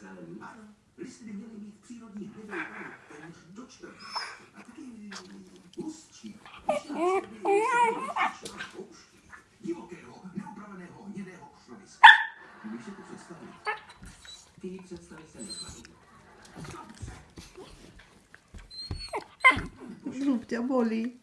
zelený. Ano, listy by měly mít přírodní hnědou barvu, téměř do čtvrtě. A taky hustší. Divokého, neupraveného hnědého křoviska. Když si to představit, ty představy se nekladou. Zub tě bolí.